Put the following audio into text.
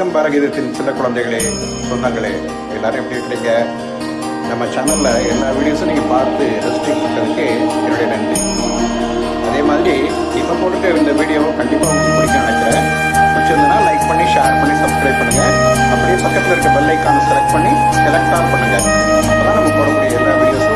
வணக்கம் பாரகீதத்தின் சின்ன குழந்தைகளே சொந்தங்களே எல்லாரும் எப்படி இருக்கிறீங்க? நம்ம சேனலில் எல்லா வீடியோஸும் நீங்கள் பார்த்து ரசிச்சுக்கிறதுக்கு என்னுடைய நன்றி. அதே மாதிரி இப்போ போட்டுட்டு இந்த வீடியோ கண்டிப்பாக உங்களுக்கு பிடிக்க நினைக்கிறேன். பிடிச்சிருந்தனா லைக் பண்ணி ஷேர் பண்ணி சப்ஸ்கிரைப் பண்ணுங்கள் அப்படியே பக்கத்தில் இருக்க பெல் ஐக்கானை செலக்ட் பண்ணி செலக்ட் ஆன் பண்ணுங்கள் அப்போ தான் நம்ம போடக்கூடிய எல்லா வீடியோஸும்